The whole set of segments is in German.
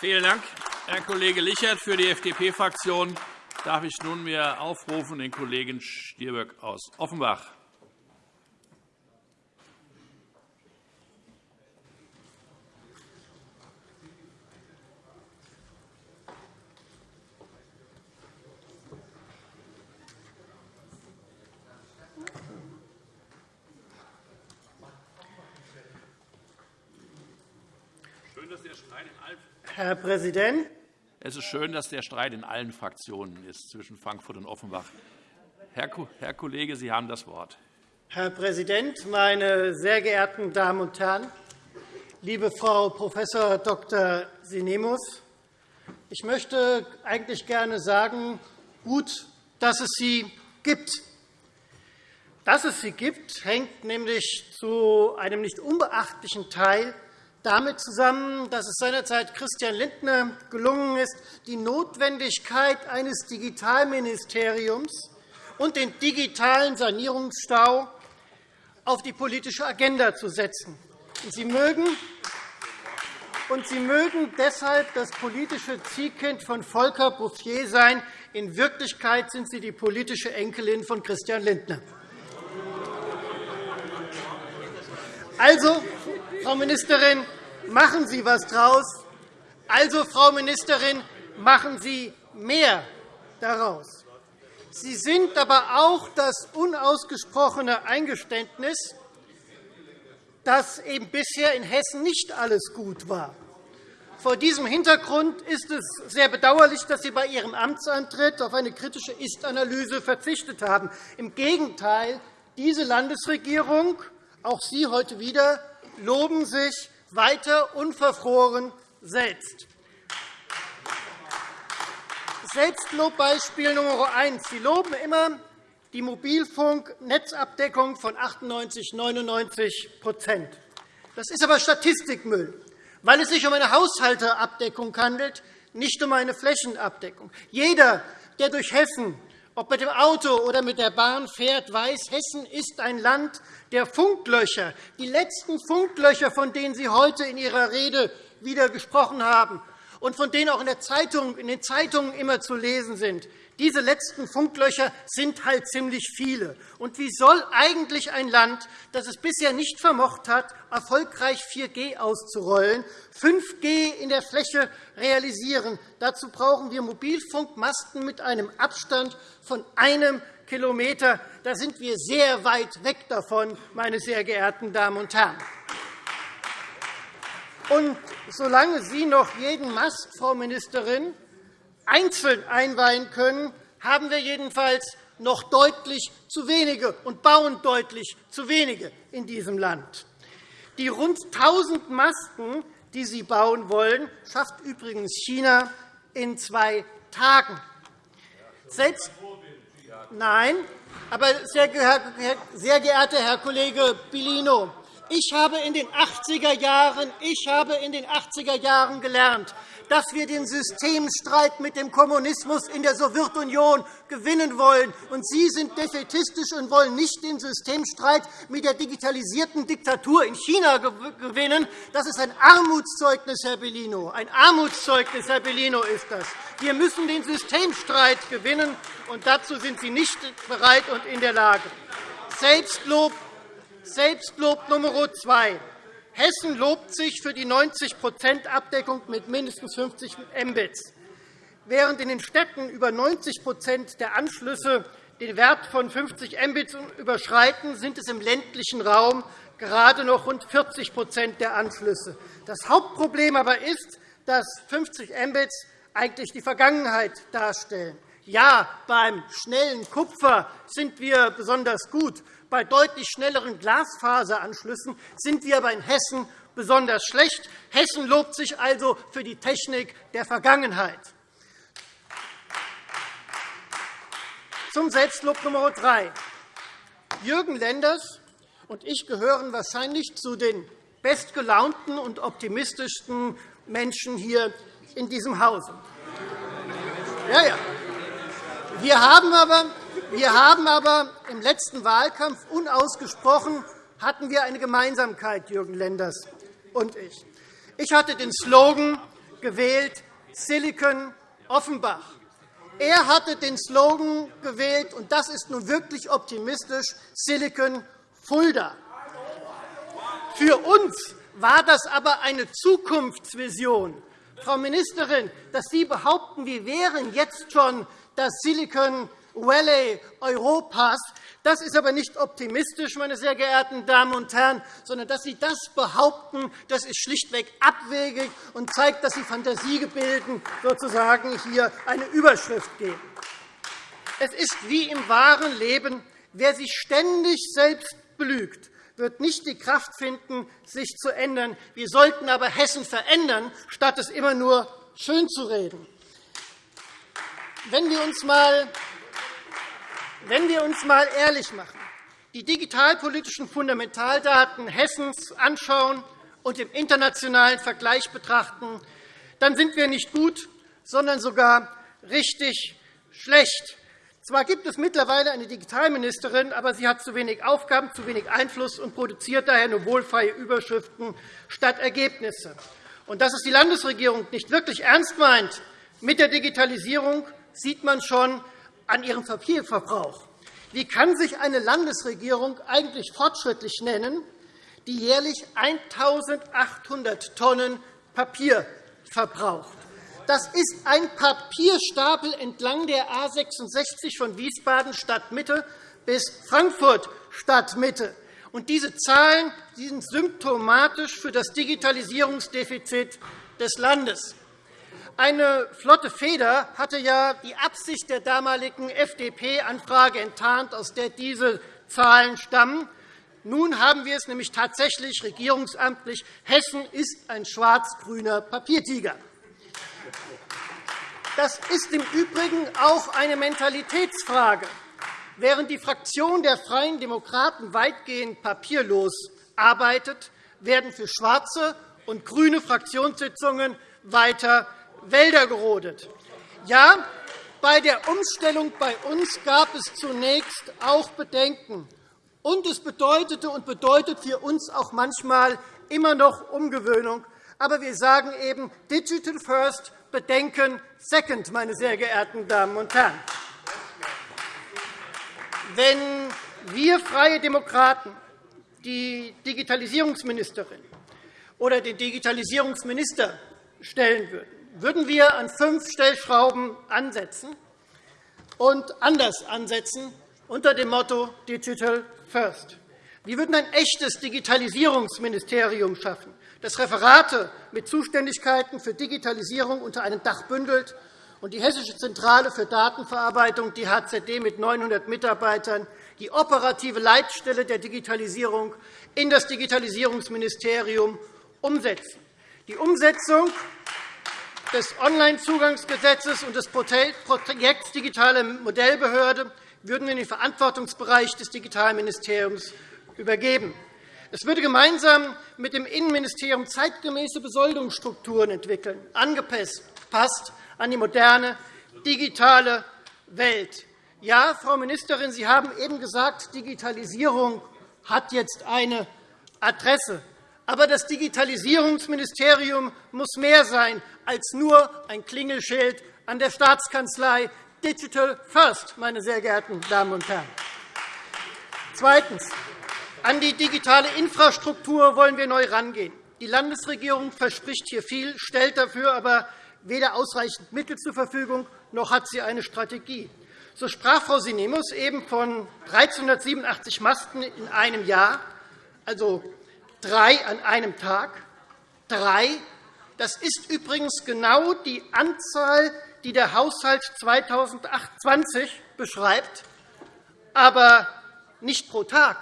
Vielen Dank, Herr Kollege Lichert. Für die FDP-Fraktion darf ich nunmehr aufrufen den Kollegen Stirböck aus Offenbach. Herr Präsident! Es ist schön, dass der Streit in allen Fraktionen ist zwischen Frankfurt und Offenbach. Herr Kollege, Sie haben das Wort. Herr Präsident, meine sehr geehrten Damen und Herren! Liebe Frau Prof. Dr. Sinemus, ich möchte eigentlich gerne sagen, gut, dass es Sie gibt. Dass es sie gibt, hängt nämlich zu einem nicht unbeachtlichen Teil damit zusammen, dass es seinerzeit Christian Lindner gelungen ist, die Notwendigkeit eines Digitalministeriums und den digitalen Sanierungsstau auf die politische Agenda zu setzen. Sie mögen und Sie mögen deshalb das politische Zielkind von Volker Bouffier sein. In Wirklichkeit sind Sie die politische Enkelin von Christian Lindner. Also, Frau Ministerin, machen Sie etwas daraus. Also, Frau Ministerin, machen Sie mehr daraus. Sie sind aber auch das unausgesprochene Eingeständnis, dass eben bisher in Hessen nicht alles gut war. Vor diesem Hintergrund ist es sehr bedauerlich, dass Sie bei Ihrem Amtsantritt auf eine kritische Ist-Analyse verzichtet haben. Im Gegenteil, diese Landesregierung, auch Sie heute wieder, loben sich weiter unverfroren selbst. Selbstlobbeispiel Nummer eins. Sie loben immer die Mobilfunknetzabdeckung von 98 99 Das ist aber Statistikmüll, weil es sich um eine Haushalterabdeckung handelt, nicht um eine Flächenabdeckung. Jeder, der durch Hessen ob mit dem Auto oder mit der Bahn fährt, weiß, Hessen ist ein Land der Funklöcher. Die letzten Funklöcher, von denen Sie heute in Ihrer Rede wieder gesprochen haben und von denen auch in, der Zeitung, in den Zeitungen immer zu lesen sind, diese letzten Funklöcher sind halt ziemlich viele. Und wie soll eigentlich ein Land, das es bisher nicht vermocht hat, erfolgreich 4G auszurollen, 5G in der Fläche realisieren? Dazu brauchen wir Mobilfunkmasten mit einem Abstand von einem Kilometer. Da sind wir sehr weit weg davon, meine sehr geehrten Damen und Herren. Und solange Sie noch jeden Mast, Frau Ministerin, einzeln einweihen können, haben wir jedenfalls noch deutlich zu wenige und bauen deutlich zu wenige in diesem Land. Die rund 1.000 Masten, die Sie bauen wollen, schafft übrigens China in zwei Tagen. Selbst Nein, aber sehr geehrter Herr Kollege Bellino, ich habe in den 80er Jahren, ich habe in den 80er Jahren gelernt, dass wir den Systemstreit mit dem Kommunismus in der Sowjetunion gewinnen wollen. Und Sie sind defetistisch und wollen nicht den Systemstreit mit der digitalisierten Diktatur in China gewinnen. Das ist ein Armutszeugnis, Herr Bellino. Ein Armutszeugnis, Herr Bellino, ist das. Wir müssen den Systemstreit gewinnen, und dazu sind Sie nicht bereit und in der Lage. Selbstlob Selbstlob Nummer zwei. Hessen lobt sich für die 90% Abdeckung mit mindestens 50 Mbits. Während in den Städten über 90% der Anschlüsse den Wert von 50 Mbits überschreiten, sind es im ländlichen Raum gerade noch rund 40% der Anschlüsse. Das Hauptproblem aber ist, dass 50 Mbits eigentlich die Vergangenheit darstellen. Ja, beim schnellen Kupfer sind wir besonders gut. Bei deutlich schnelleren Glasfaseranschlüssen sind wir aber in Hessen besonders schlecht. Hessen lobt sich also für die Technik der Vergangenheit. Zum Selbstlob Nummer drei. Jürgen Lenders und ich gehören wahrscheinlich zu den bestgelaunten und optimistischsten Menschen hier in diesem Hause. Ja, ja. Wir haben aber wir haben aber im letzten Wahlkampf unausgesprochen hatten wir eine Gemeinsamkeit, Jürgen Lenders und ich. Ich hatte den Slogan, gewählt Silicon Offenbach. Er hatte den Slogan gewählt, und das ist nun wirklich optimistisch, Silicon Fulda. Für uns war das aber eine Zukunftsvision. Frau Ministerin, dass Sie behaupten, wir wären jetzt schon das Silicon Valley Europas, das ist aber nicht optimistisch, meine sehr geehrten Damen und Herren, sondern dass Sie das behaupten, das ist schlichtweg abwegig und zeigt, dass Sie Fantasiegebilden sozusagen hier eine Überschrift geben. Es ist wie im wahren Leben, wer sich ständig selbst belügt, wird nicht die Kraft finden, sich zu ändern. Wir sollten aber Hessen verändern, statt es immer nur schönzureden. Wenn wir uns einmal wenn wir uns einmal ehrlich machen, die digitalpolitischen Fundamentaldaten Hessens anschauen und im internationalen Vergleich betrachten, dann sind wir nicht gut, sondern sogar richtig schlecht. Zwar gibt es mittlerweile eine Digitalministerin, aber sie hat zu wenig Aufgaben, zu wenig Einfluss und produziert daher nur wohlfeile Überschriften statt Ergebnisse. Und dass es die Landesregierung nicht wirklich ernst meint mit der Digitalisierung, sieht man schon an ihrem Papierverbrauch. Wie kann sich eine Landesregierung eigentlich fortschrittlich nennen, die jährlich 1.800 Tonnen Papier verbraucht? Das ist ein Papierstapel entlang der A 66 von Wiesbaden Stadtmitte bis Frankfurt Stadtmitte. Und diese Zahlen sind symptomatisch für das Digitalisierungsdefizit des Landes. Eine flotte Feder hatte ja die Absicht der damaligen FDP-Anfrage enttarnt, aus der diese Zahlen stammen. Nun haben wir es nämlich tatsächlich regierungsamtlich. Hessen ist ein schwarz-grüner Papiertiger. Das ist im Übrigen auch eine Mentalitätsfrage. Während die Fraktion der Freien Demokraten weitgehend papierlos arbeitet, werden für schwarze und grüne Fraktionssitzungen weiter Wälder gerodet. Ja, bei der Umstellung bei uns gab es zunächst auch Bedenken. Und es bedeutete und bedeutet für uns auch manchmal immer noch Umgewöhnung. Aber wir sagen eben Digital First, Bedenken Second, meine sehr geehrten Damen und Herren. Wenn wir Freie Demokraten die Digitalisierungsministerin oder den Digitalisierungsminister stellen würden, würden wir an fünf Stellschrauben ansetzen und anders ansetzen unter dem Motto Digital First. Wir würden ein echtes Digitalisierungsministerium schaffen, das Referate mit Zuständigkeiten für Digitalisierung unter einem Dach bündelt und die Hessische Zentrale für Datenverarbeitung, die HZD mit 900 Mitarbeitern, die operative Leitstelle der Digitalisierung in das Digitalisierungsministerium umsetzen. Die Umsetzung des Onlinezugangsgesetzes und des Projekts Digitale Modellbehörde würden wir in den Verantwortungsbereich des Digitalministeriums übergeben. Es würde gemeinsam mit dem Innenministerium zeitgemäße Besoldungsstrukturen entwickeln, angepasst an die moderne digitale Welt. Ja, Frau Ministerin, Sie haben eben gesagt, Digitalisierung hat jetzt eine Adresse. Aber das Digitalisierungsministerium muss mehr sein als nur ein Klingelschild an der Staatskanzlei Digital First, meine sehr geehrten Damen und Herren. Zweitens. An die digitale Infrastruktur wollen wir neu herangehen. Die Landesregierung verspricht hier viel, stellt dafür aber weder ausreichend Mittel zur Verfügung, noch hat sie eine Strategie. So sprach Frau Sinemus eben von 1387 Masten in einem Jahr, also drei an einem Tag. Drei. Das ist übrigens genau die Anzahl, die der Haushalt 2020 beschreibt, aber nicht pro Tag,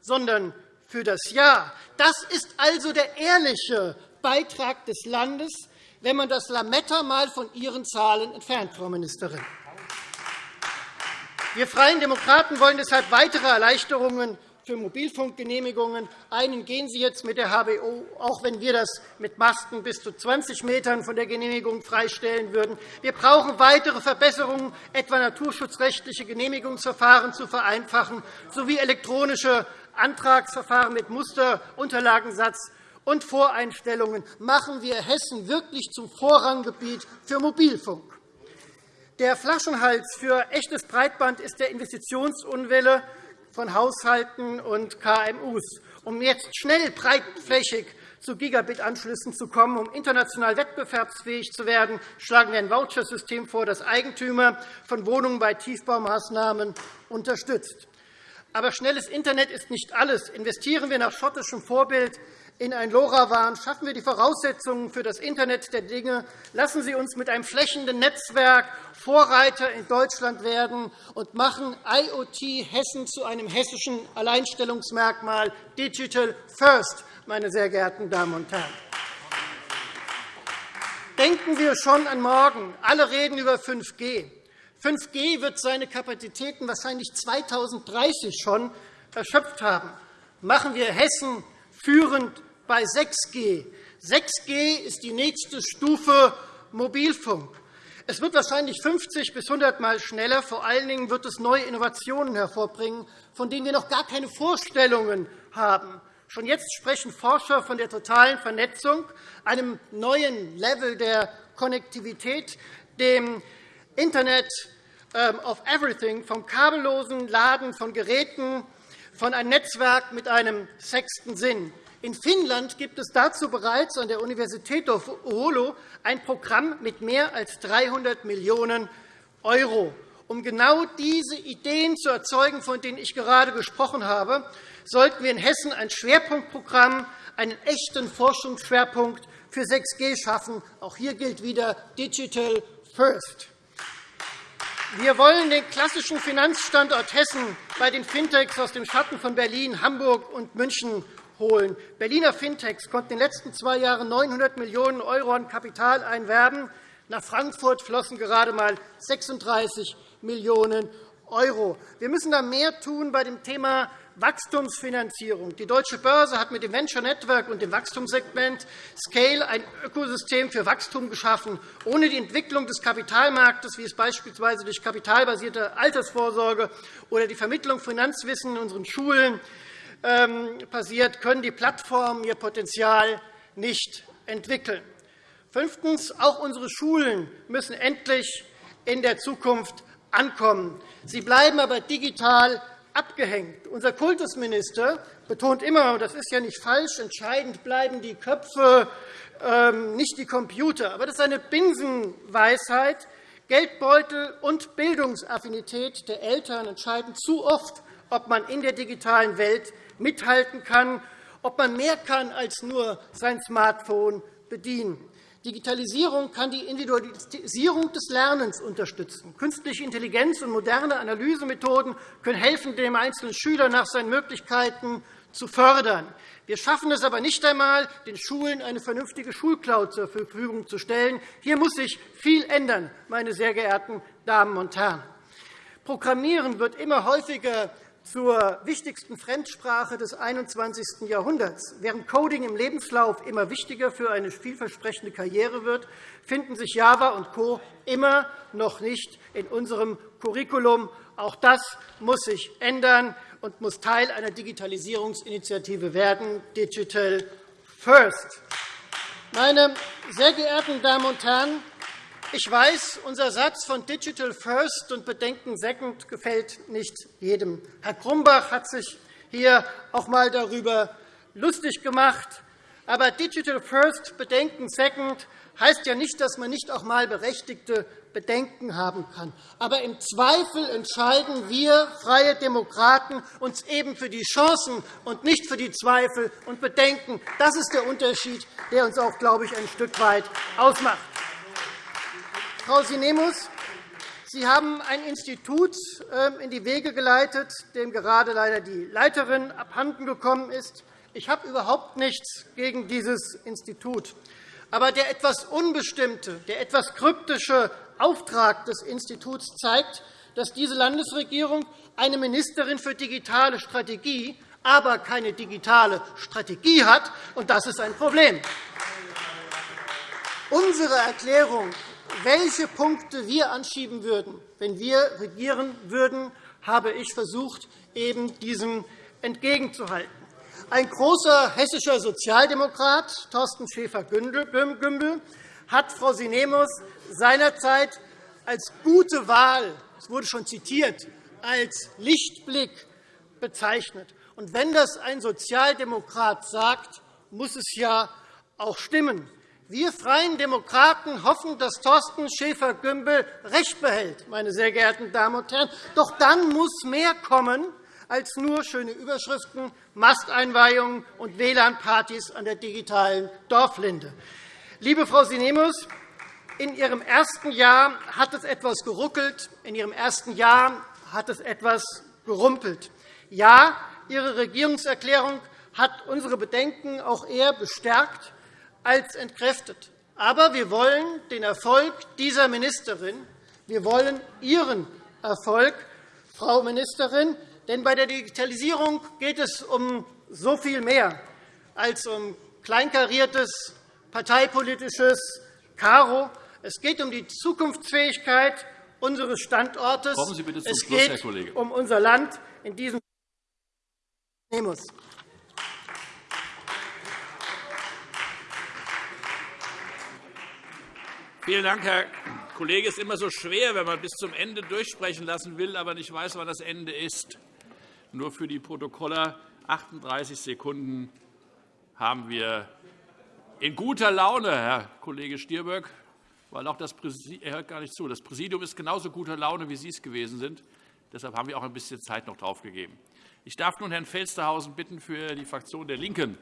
sondern für das Jahr. Das ist also der ehrliche Beitrag des Landes, wenn man das Lametta einmal von Ihren Zahlen entfernt, Frau Ministerin. Wir Freien Demokraten wollen deshalb weitere Erleichterungen für Mobilfunkgenehmigungen. Einen gehen Sie jetzt mit der HBO, auch wenn wir das mit Masten bis zu 20 Metern von der Genehmigung freistellen würden. Wir brauchen weitere Verbesserungen, etwa naturschutzrechtliche Genehmigungsverfahren zu vereinfachen, sowie elektronische Antragsverfahren mit Musterunterlagensatz und Voreinstellungen machen wir Hessen wirklich zum Vorranggebiet für Mobilfunk. Der Flaschenhals für echtes Breitband ist der Investitionsunwille von Haushalten und KMU. Um jetzt schnell breitflächig zu Gigabit-Anschlüssen zu kommen, um international wettbewerbsfähig zu werden, schlagen wir ein Vouchersystem vor, das Eigentümer von Wohnungen bei Tiefbaumaßnahmen unterstützt. Aber schnelles Internet ist nicht alles. Investieren wir nach schottischem Vorbild in ein LoRaWAN, schaffen wir die Voraussetzungen für das Internet der Dinge, lassen Sie uns mit einem flächenden Netzwerk Vorreiter in Deutschland werden und machen IoT Hessen zu einem hessischen Alleinstellungsmerkmal Digital First, meine sehr geehrten Damen und Herren. Denken wir schon an morgen. Alle reden über 5G. 5G wird seine Kapazitäten wahrscheinlich 2030 schon erschöpft haben. Machen wir Hessen führend bei 6G. 6G ist die nächste Stufe Mobilfunk. Es wird wahrscheinlich 50 bis 100 Mal schneller. Vor allen Dingen wird es neue Innovationen hervorbringen, von denen wir noch gar keine Vorstellungen haben. Schon jetzt sprechen Forscher von der totalen Vernetzung, einem neuen Level der Konnektivität, dem Internet ähm, of Everything, vom kabellosen Laden von Geräten, von einem Netzwerk mit einem sechsten Sinn. In Finnland gibt es dazu bereits an der Universität Oulu ein Programm mit mehr als 300 Millionen €. Um genau diese Ideen zu erzeugen, von denen ich gerade gesprochen habe, sollten wir in Hessen ein Schwerpunktprogramm, einen echten Forschungsschwerpunkt für 6G schaffen. Auch hier gilt wieder Digital First. Wir wollen den klassischen Finanzstandort Hessen bei den Fintechs aus dem Schatten von Berlin, Hamburg und München holen. Berliner Fintechs konnten in den letzten zwei Jahren 900 Millionen € an Kapital einwerben. Nach Frankfurt flossen gerade einmal 36 Millionen €. Wir müssen da mehr tun bei dem Thema Wachstumsfinanzierung. Die Deutsche Börse hat mit dem Venture Network und dem Wachstumssegment Scale ein Ökosystem für Wachstum geschaffen. Ohne die Entwicklung des Kapitalmarktes, wie es beispielsweise durch kapitalbasierte Altersvorsorge oder die Vermittlung von Finanzwissen in unseren Schulen passiert, können die Plattformen ihr Potenzial nicht entwickeln. Fünftens. Auch unsere Schulen müssen endlich in der Zukunft ankommen. Sie bleiben aber digital abgehängt. Unser Kultusminister betont immer, und das ist ja nicht falsch, entscheidend bleiben die Köpfe, ähm, nicht die Computer. Aber das ist eine Binsenweisheit. Geldbeutel und Bildungsaffinität der Eltern entscheiden zu oft, ob man in der digitalen Welt mithalten kann, ob man mehr kann als nur sein Smartphone bedienen. Digitalisierung kann die Individualisierung des Lernens unterstützen. Künstliche Intelligenz und moderne Analysemethoden können helfen, dem einzelnen Schüler nach seinen Möglichkeiten zu fördern. Wir schaffen es aber nicht einmal, den Schulen eine vernünftige Schulcloud zur Verfügung zu stellen. Hier muss sich viel ändern, meine sehr geehrten Damen und Herren. Programmieren wird immer häufiger zur wichtigsten Fremdsprache des 21. Jahrhunderts. Während Coding im Lebenslauf immer wichtiger für eine vielversprechende Karriere wird, finden sich Java und Co. immer noch nicht in unserem Curriculum. Auch das muss sich ändern und muss Teil einer Digitalisierungsinitiative werden, Digital First. Meine sehr geehrten Damen und Herren, ich weiß, unser Satz von Digital First und Bedenken Second gefällt nicht jedem. Herr Grumbach hat sich hier auch einmal darüber lustig gemacht. Aber Digital First, Bedenken Second heißt ja nicht, dass man nicht auch einmal berechtigte Bedenken haben kann. Aber im Zweifel entscheiden wir Freie Demokraten uns eben für die Chancen und nicht für die Zweifel und Bedenken. Das ist der Unterschied, der uns auch, glaube ich, ein Stück weit ausmacht. Frau Sinemus, Sie haben ein Institut ähm, in die Wege geleitet, dem gerade leider die Leiterin abhandengekommen ist. Ich habe überhaupt nichts gegen dieses Institut. Aber der etwas unbestimmte, der etwas kryptische Auftrag des Instituts zeigt, dass diese Landesregierung eine Ministerin für digitale Strategie, aber keine digitale Strategie hat. Und das ist ein Problem. Unsere Erklärung welche Punkte wir anschieben würden, wenn wir regieren würden, habe ich versucht, eben diesem entgegenzuhalten. Ein großer hessischer Sozialdemokrat, Thorsten Schäfer-Gümbel, hat Frau Sinemus seinerzeit als gute Wahl, es wurde schon zitiert, als Lichtblick bezeichnet. Und wenn das ein Sozialdemokrat sagt, muss es ja auch stimmen. Wir Freien Demokraten hoffen, dass Thorsten Schäfer-Gümbel recht behält, meine sehr geehrten Damen und Herren. Doch dann muss mehr kommen als nur schöne Überschriften, Masteinweihungen und WLAN-Partys an der digitalen Dorflinde. Liebe Frau Sinemus, in Ihrem ersten Jahr hat es etwas geruckelt, in Ihrem ersten Jahr hat es etwas gerumpelt. Ja, Ihre Regierungserklärung hat unsere Bedenken auch eher bestärkt als entkräftet. Aber wir wollen den Erfolg dieser Ministerin, wir wollen Ihren Erfolg, Frau Ministerin, denn bei der Digitalisierung geht es um so viel mehr als um kleinkariertes parteipolitisches Karo. Es geht um die Zukunftsfähigkeit unseres Standortes. Kommen Sie bitte zum es Schluss, geht Herr Kollege. um unser Land in diesem Nemus. Vielen Dank, Herr Kollege. Es ist immer so schwer, wenn man bis zum Ende durchsprechen lassen will, aber nicht weiß, wann das Ende ist. Nur für die Protokoller 38 Sekunden haben wir in guter Laune, Herr Kollege Stirböck, weil auch das Präsidium, er hört gar nicht zu. Das Präsidium ist genauso guter Laune, wie Sie es gewesen sind. Deshalb haben wir auch ein bisschen Zeit noch draufgegeben. Ich darf nun Herrn Felstehausen bitten, für die Fraktion der LINKEN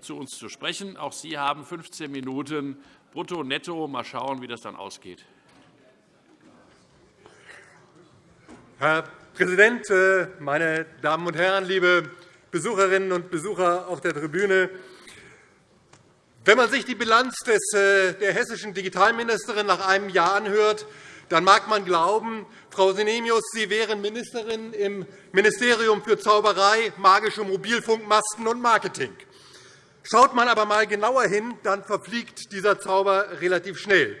zu uns zu sprechen. Auch Sie haben 15 Minuten brutto, netto. Mal schauen, wie das dann ausgeht. Herr Präsident, äh, meine Damen und Herren, liebe Besucherinnen und Besucher auf der Tribüne! Wenn man sich die Bilanz äh, der hessischen Digitalministerin nach einem Jahr anhört, dann mag man glauben, Frau Sinemius, Sie wären Ministerin im Ministerium für Zauberei, magische Mobilfunkmasten und Marketing. Schaut man aber einmal genauer hin, dann verfliegt dieser Zauber relativ schnell.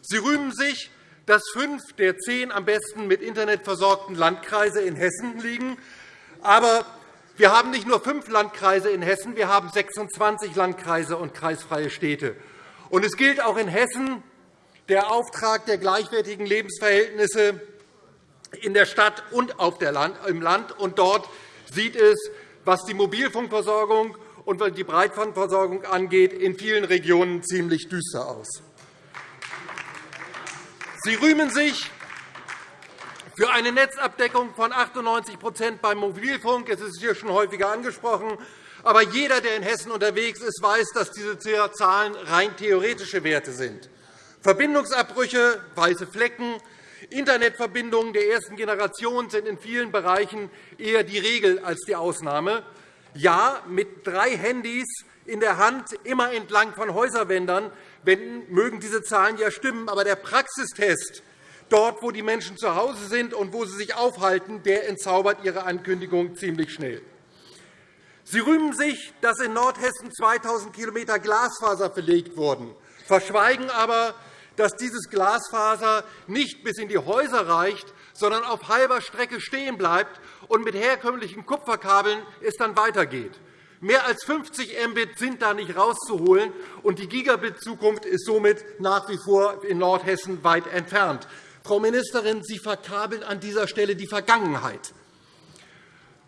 Sie rühmen sich, dass fünf der zehn am besten mit Internet versorgten Landkreise in Hessen liegen. Aber wir haben nicht nur fünf Landkreise in Hessen, wir haben 26 Landkreise und kreisfreie Städte. Und es gilt auch in Hessen der Auftrag der gleichwertigen Lebensverhältnisse in der Stadt und im Land. Und dort sieht es, was die Mobilfunkversorgung und was die Breitbandversorgung angeht, in vielen Regionen ziemlich düster aus. Sie rühmen sich für eine Netzabdeckung von 98% beim Mobilfunk. Es ist hier schon häufiger angesprochen. Aber jeder, der in Hessen unterwegs ist, weiß, dass diese Zahlen rein theoretische Werte sind. Verbindungsabbrüche, weiße Flecken, Internetverbindungen der ersten Generation sind in vielen Bereichen eher die Regel als die Ausnahme. Ja, mit drei Handys in der Hand immer entlang von Häuserwändern mögen diese Zahlen ja stimmen. Aber der Praxistest, dort, wo die Menschen zu Hause sind und wo sie sich aufhalten, der entzaubert Ihre Ankündigung ziemlich schnell. Sie rühmen sich, dass in Nordhessen 2.000 km Glasfaser verlegt wurden, verschweigen aber, dass dieses Glasfaser nicht bis in die Häuser reicht, sondern auf halber Strecke stehen bleibt und mit herkömmlichen Kupferkabeln es dann weitergeht. Mehr als 50 Mbit sind da nicht rauszuholen, und die Gigabit-Zukunft ist somit nach wie vor in Nordhessen weit entfernt. Frau Ministerin, Sie verkabeln an dieser Stelle die Vergangenheit.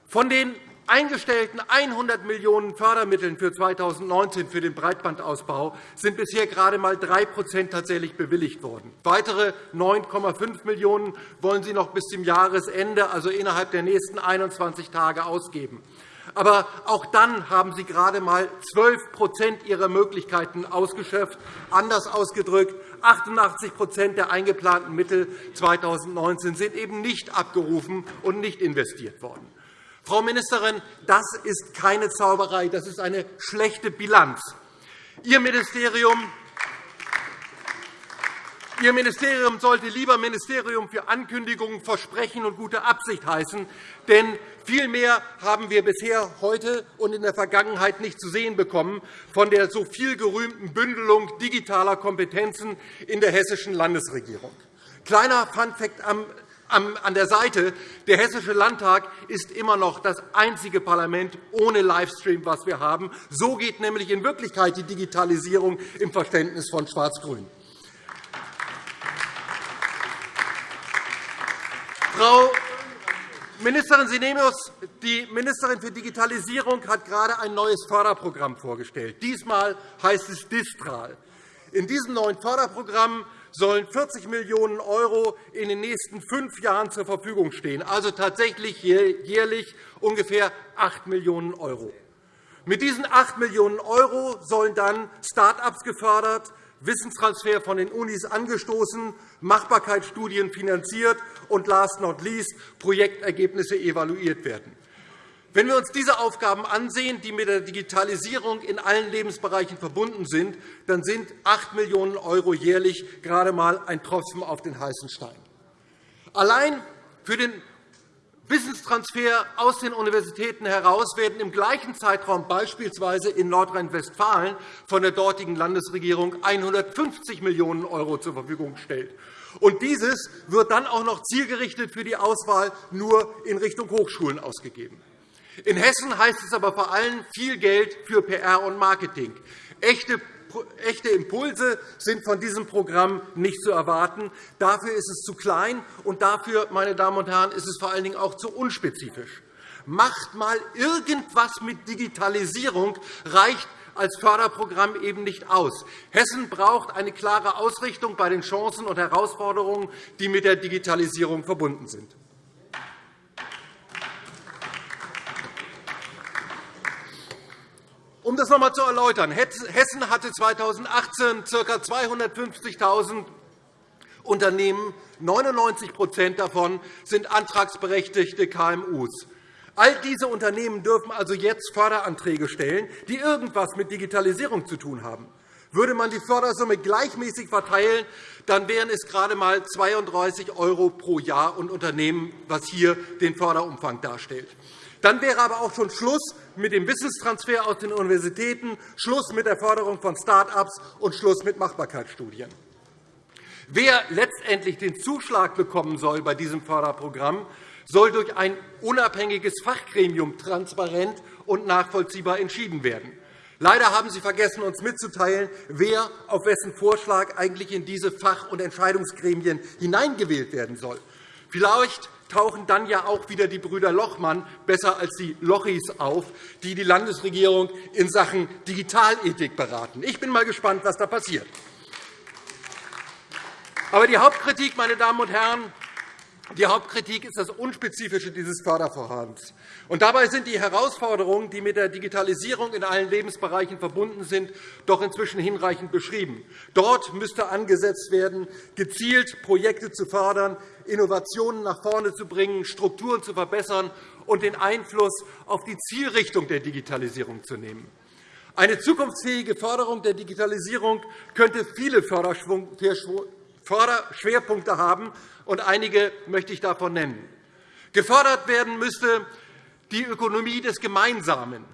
Von den eingestellten 100 Millionen € Fördermitteln für 2019 für den Breitbandausbau sind bisher gerade einmal 3% tatsächlich bewilligt worden. Weitere 9,5 Millionen € wollen Sie noch bis zum Jahresende, also innerhalb der nächsten 21 Tage, ausgeben. Aber auch dann haben Sie gerade einmal 12% Ihrer Möglichkeiten ausgeschöpft. Anders ausgedrückt, 88% der eingeplanten Mittel 2019 sind eben nicht abgerufen und nicht investiert worden. Frau Ministerin, das ist keine Zauberei, das ist eine schlechte Bilanz. Ihr Ministerium Ihr Ministerium sollte lieber Ministerium für Ankündigungen, Versprechen und gute Absicht heißen. Denn viel mehr haben wir bisher heute und in der Vergangenheit nicht zu sehen bekommen von der so viel gerühmten Bündelung digitaler Kompetenzen in der hessischen Landesregierung. Kleiner Funfact am an der Seite. Der Hessische Landtag ist immer noch das einzige Parlament ohne Livestream, was wir haben. So geht nämlich in Wirklichkeit die Digitalisierung im Verständnis von Schwarz-Grün. Frau Ministerin Sinemius, die Ministerin für Digitalisierung hat gerade ein neues Förderprogramm vorgestellt. Diesmal heißt es Distral. In diesem neuen Förderprogramm sollen 40 Millionen € in den nächsten fünf Jahren zur Verfügung stehen, also tatsächlich jährlich ungefähr 8 Millionen €. Mit diesen 8 Millionen € sollen dann Start-ups gefördert, Wissenstransfer von den Unis angestoßen, Machbarkeitsstudien finanziert und last not least Projektergebnisse evaluiert werden. Wenn wir uns diese Aufgaben ansehen, die mit der Digitalisierung in allen Lebensbereichen verbunden sind, dann sind 8 Millionen € jährlich gerade einmal ein Tropfen auf den heißen Stein. Allein für den Wissenstransfer aus den Universitäten heraus werden im gleichen Zeitraum beispielsweise in Nordrhein-Westfalen von der dortigen Landesregierung 150 Millionen € zur Verfügung gestellt. Und dieses wird dann auch noch zielgerichtet für die Auswahl nur in Richtung Hochschulen ausgegeben. In Hessen heißt es aber vor allem viel Geld für PR und Marketing. Echte Impulse sind von diesem Programm nicht zu erwarten. Dafür ist es zu klein, und dafür, meine Damen und Herren, ist es vor allen Dingen auch zu unspezifisch. Macht einmal irgendwas mit Digitalisierung, reicht als Förderprogramm eben nicht aus. Hessen braucht eine klare Ausrichtung bei den Chancen und Herausforderungen, die mit der Digitalisierung verbunden sind. Um das noch einmal zu erläutern. Hessen hatte 2018 ca. 250.000 Unternehmen. 99% davon sind antragsberechtigte KMU. All diese Unternehmen dürfen also jetzt Förderanträge stellen, die irgendetwas mit Digitalisierung zu tun haben. Würde man die Fördersumme gleichmäßig verteilen, dann wären es gerade einmal 32 € pro Jahr und Unternehmen, was hier den Förderumfang darstellt. Dann wäre aber auch schon Schluss mit dem Wissenstransfer aus den Universitäten, Schluss mit der Förderung von Start-ups und Schluss mit Machbarkeitsstudien. Wer letztendlich den Zuschlag bekommen soll bei diesem Förderprogramm, soll durch ein unabhängiges Fachgremium transparent und nachvollziehbar entschieden werden. Leider haben Sie vergessen, uns mitzuteilen, wer auf wessen Vorschlag eigentlich in diese Fach- und Entscheidungsgremien hineingewählt werden soll. Vielleicht tauchen dann ja auch wieder die Brüder Lochmann besser als die Lochis auf, die die Landesregierung in Sachen Digitalethik beraten. Ich bin mal gespannt, was da passiert. Aber die Hauptkritik, meine Damen und Herren, die Hauptkritik ist das Unspezifische dieses Fördervorhabens. Und dabei sind die Herausforderungen, die mit der Digitalisierung in allen Lebensbereichen verbunden sind, doch inzwischen hinreichend beschrieben. Dort müsste angesetzt werden, gezielt Projekte zu fördern, Innovationen nach vorne zu bringen, Strukturen zu verbessern und den Einfluss auf die Zielrichtung der Digitalisierung zu nehmen. Eine zukunftsfähige Förderung der Digitalisierung könnte viele Förderschwerpunkte haben, und einige möchte ich davon nennen. Gefördert werden müsste die Ökonomie des Gemeinsamen.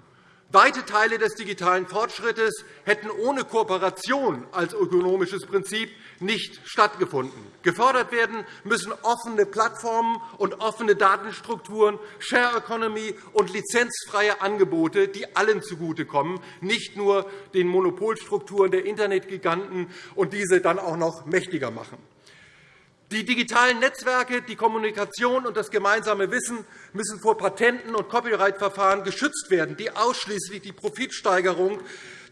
Weite Teile des digitalen Fortschrittes hätten ohne Kooperation als ökonomisches Prinzip nicht stattgefunden. Gefördert werden müssen offene Plattformen und offene Datenstrukturen, Share Economy und lizenzfreie Angebote, die allen zugutekommen, nicht nur den Monopolstrukturen der Internetgiganten und diese dann auch noch mächtiger machen. Die digitalen Netzwerke, die Kommunikation und das gemeinsame Wissen müssen vor Patenten und Copyright-Verfahren geschützt werden, die ausschließlich die Profitsteigerung,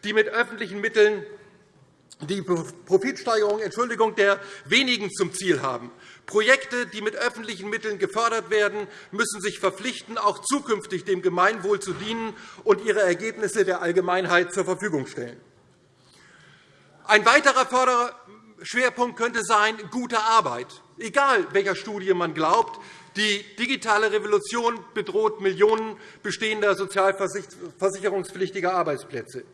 die mit öffentlichen Mitteln die Profitsteigerung Entschuldigung, der wenigen zum Ziel haben. Projekte, die mit öffentlichen Mitteln gefördert werden, müssen sich verpflichten, auch zukünftig dem Gemeinwohl zu dienen und ihre Ergebnisse der Allgemeinheit zur Verfügung stellen. Ein weiterer Schwerpunkt könnte sein gute Arbeit. Egal, welcher Studie man glaubt, die digitale Revolution bedroht Millionen bestehender sozialversicherungspflichtiger Arbeitsplätze.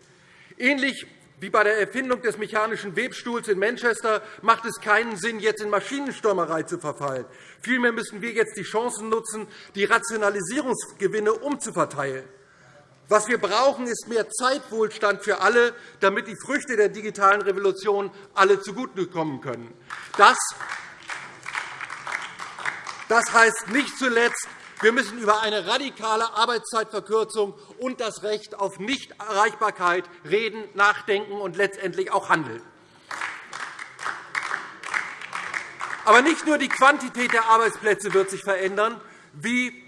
Ähnlich wie bei der Erfindung des mechanischen Webstuhls in Manchester macht es keinen Sinn, jetzt in Maschinenstürmerei zu verfallen. Vielmehr müssen wir jetzt die Chancen nutzen, die Rationalisierungsgewinne umzuverteilen. Was wir brauchen, ist mehr Zeitwohlstand für alle, damit die Früchte der digitalen Revolution alle zugutekommen können. Das heißt nicht zuletzt, wir müssen über eine radikale Arbeitszeitverkürzung und das Recht auf Nichterreichbarkeit reden, nachdenken und letztendlich auch handeln. Aber nicht nur die Quantität der Arbeitsplätze wird sich verändern, wie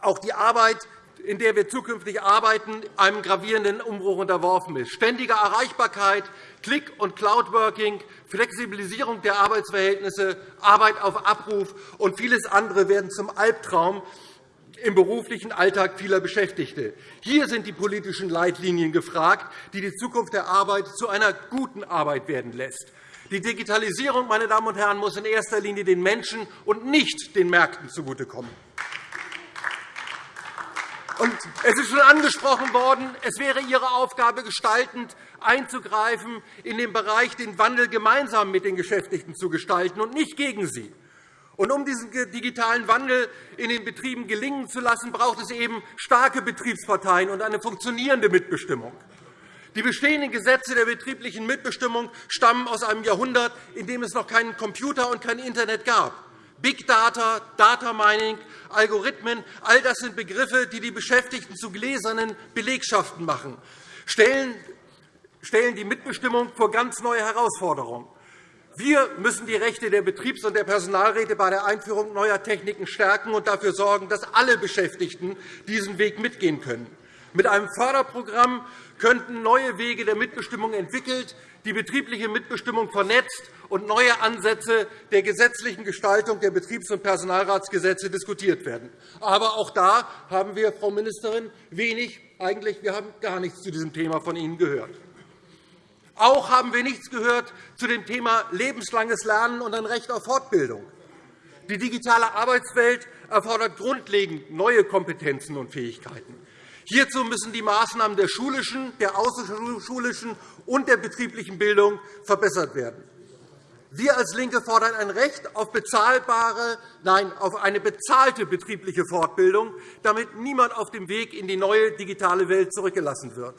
auch die Arbeit, in der wir zukünftig arbeiten, einem gravierenden Umbruch unterworfen ist. Ständige Erreichbarkeit, Click- und Cloudworking, Flexibilisierung der Arbeitsverhältnisse, Arbeit auf Abruf und vieles andere werden zum Albtraum im beruflichen Alltag vieler Beschäftigte. Hier sind die politischen Leitlinien gefragt, die die Zukunft der Arbeit zu einer guten Arbeit werden lässt. Die Digitalisierung meine Damen und Herren, muss in erster Linie den Menschen und nicht den Märkten zugutekommen. Und es ist schon angesprochen worden, es wäre Ihre Aufgabe, gestaltend einzugreifen, in dem Bereich den Wandel gemeinsam mit den Beschäftigten zu gestalten und nicht gegen sie. Und um diesen digitalen Wandel in den Betrieben gelingen zu lassen, braucht es eben starke Betriebsparteien und eine funktionierende Mitbestimmung. Die bestehenden Gesetze der betrieblichen Mitbestimmung stammen aus einem Jahrhundert, in dem es noch keinen Computer und kein Internet gab. Big Data, Data Mining, Algorithmen, all das sind Begriffe, die die Beschäftigten zu gläsernen Belegschaften machen, stellen die Mitbestimmung vor ganz neue Herausforderungen. Wir müssen die Rechte der Betriebs- und der Personalräte bei der Einführung neuer Techniken stärken und dafür sorgen, dass alle Beschäftigten diesen Weg mitgehen können. Mit einem Förderprogramm könnten neue Wege der Mitbestimmung entwickelt, die betriebliche Mitbestimmung vernetzt und neue Ansätze der gesetzlichen Gestaltung der Betriebs- und Personalratsgesetze diskutiert werden. Aber auch da haben wir, Frau Ministerin, wenig, eigentlich wir haben gar nichts zu diesem Thema von Ihnen gehört. Auch haben wir nichts gehört zu dem Thema lebenslanges Lernen und ein Recht auf Fortbildung. Die digitale Arbeitswelt erfordert grundlegend neue Kompetenzen und Fähigkeiten. Hierzu müssen die Maßnahmen der schulischen, der außerschulischen und der betrieblichen Bildung verbessert werden. Wir als LINKE fordern ein Recht auf, bezahlbare, nein, auf eine bezahlte betriebliche Fortbildung, damit niemand auf dem Weg in die neue digitale Welt zurückgelassen wird.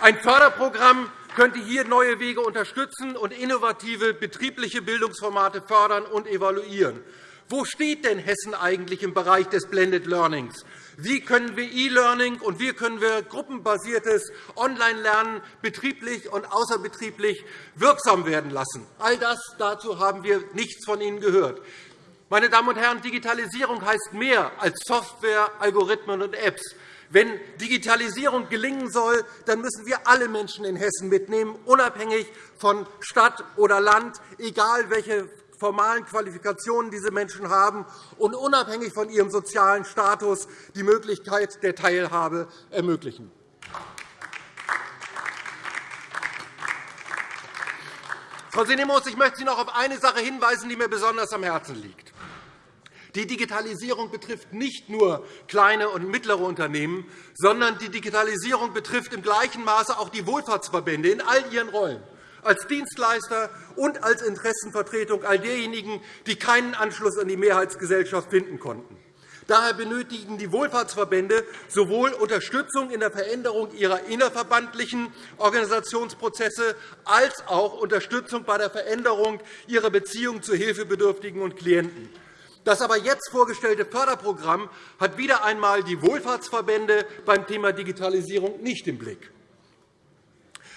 Ein Förderprogramm könnte hier neue Wege unterstützen und innovative betriebliche Bildungsformate fördern und evaluieren. Wo steht denn Hessen eigentlich im Bereich des Blended Learnings? Wie können wir E-Learning und wie können wir gruppenbasiertes Online-Lernen betrieblich und außerbetrieblich wirksam werden lassen? All das dazu haben wir nichts von Ihnen gehört. Meine Damen und Herren, Digitalisierung heißt mehr als Software, Algorithmen und Apps. Wenn Digitalisierung gelingen soll, dann müssen wir alle Menschen in Hessen mitnehmen, unabhängig von Stadt oder Land, egal welche formalen Qualifikationen diese Menschen haben und unabhängig von ihrem sozialen Status die Möglichkeit der Teilhabe ermöglichen. Frau Sinemus, ich möchte Sie noch auf eine Sache hinweisen, die mir besonders am Herzen liegt. Die Digitalisierung betrifft nicht nur kleine und mittlere Unternehmen, sondern die Digitalisierung betrifft im gleichen Maße auch die Wohlfahrtsverbände in all ihren Rollen als Dienstleister und als Interessenvertretung all derjenigen, die keinen Anschluss an die Mehrheitsgesellschaft finden konnten. Daher benötigen die Wohlfahrtsverbände sowohl Unterstützung in der Veränderung ihrer innerverbandlichen Organisationsprozesse als auch Unterstützung bei der Veränderung ihrer Beziehungen zu Hilfebedürftigen und Klienten. Das aber jetzt vorgestellte Förderprogramm hat wieder einmal die Wohlfahrtsverbände beim Thema Digitalisierung nicht im Blick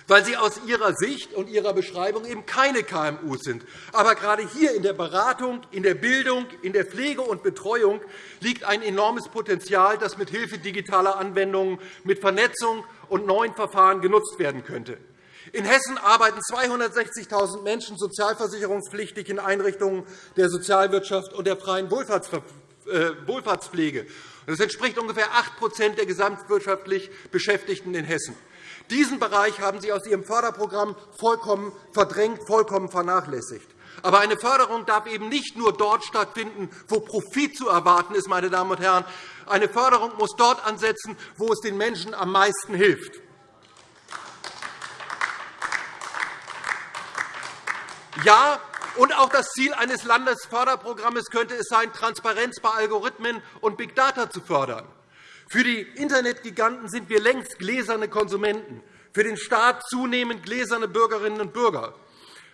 weil sie aus ihrer Sicht und ihrer Beschreibung eben keine KMU sind. Aber gerade hier in der Beratung, in der Bildung, in der Pflege und Betreuung liegt ein enormes Potenzial, das mit Hilfe digitaler Anwendungen, mit Vernetzung und neuen Verfahren genutzt werden könnte. In Hessen arbeiten 260.000 Menschen sozialversicherungspflichtig in Einrichtungen der Sozialwirtschaft und der freien äh, Wohlfahrtspflege. Das entspricht ungefähr 8% der gesamtwirtschaftlich Beschäftigten in Hessen. Diesen Bereich haben Sie aus Ihrem Förderprogramm vollkommen verdrängt, vollkommen vernachlässigt. Aber eine Förderung darf eben nicht nur dort stattfinden, wo Profit zu erwarten ist. Meine Damen und Herren. Eine Förderung muss dort ansetzen, wo es den Menschen am meisten hilft. Ja, und auch das Ziel eines Landesförderprogramms könnte es sein, Transparenz bei Algorithmen und Big Data zu fördern. Für die Internetgiganten sind wir längst gläserne Konsumenten, für den Staat zunehmend gläserne Bürgerinnen und Bürger.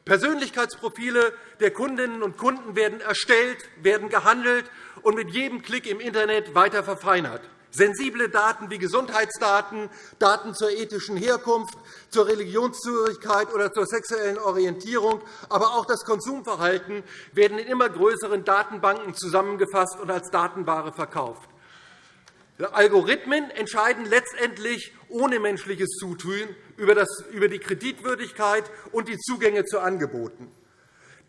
Persönlichkeitsprofile der Kundinnen und Kunden werden erstellt, werden gehandelt und mit jedem Klick im Internet weiter verfeinert. Sensible Daten wie Gesundheitsdaten, Daten zur ethischen Herkunft, zur Religionszugehörigkeit oder zur sexuellen Orientierung, aber auch das Konsumverhalten werden in immer größeren Datenbanken zusammengefasst und als Datenware verkauft. Algorithmen entscheiden letztendlich ohne menschliches Zutun über die Kreditwürdigkeit und die Zugänge zu Angeboten.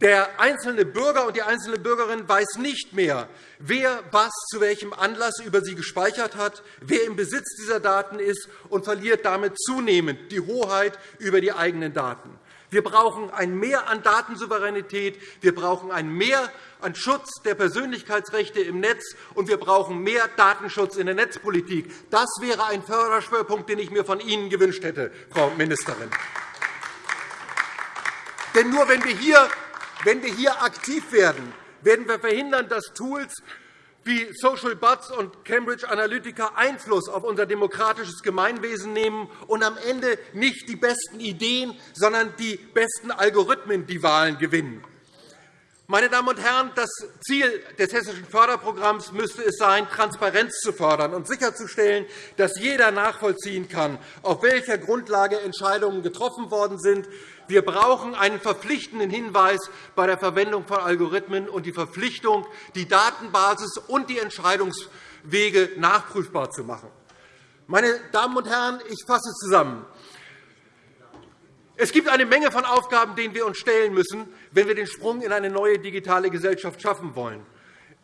Der einzelne Bürger und die einzelne Bürgerin weiß nicht mehr, wer was zu welchem Anlass über sie gespeichert hat, wer im Besitz dieser Daten ist, und verliert damit zunehmend die Hoheit über die eigenen Daten. Wir brauchen ein Mehr an Datensouveränität, wir brauchen ein Mehr an Schutz der Persönlichkeitsrechte im Netz, und wir brauchen mehr Datenschutz in der Netzpolitik. Das wäre ein Förderschwerpunkt, den ich mir von Ihnen gewünscht hätte, Frau Ministerin. Denn nur wenn wir hier aktiv werden, werden wir verhindern, dass Tools wie Social Buds und Cambridge Analytica Einfluss auf unser demokratisches Gemeinwesen nehmen und am Ende nicht die besten Ideen, sondern die besten Algorithmen die Wahlen gewinnen. Meine Damen und Herren, das Ziel des hessischen Förderprogramms müsste es sein, Transparenz zu fördern und sicherzustellen, dass jeder nachvollziehen kann, auf welcher Grundlage Entscheidungen getroffen worden sind. Wir brauchen einen verpflichtenden Hinweis bei der Verwendung von Algorithmen und die Verpflichtung, die Datenbasis und die Entscheidungswege nachprüfbar zu machen. Meine Damen und Herren, ich fasse zusammen. Es gibt eine Menge von Aufgaben, denen wir uns stellen müssen, wenn wir den Sprung in eine neue digitale Gesellschaft schaffen wollen.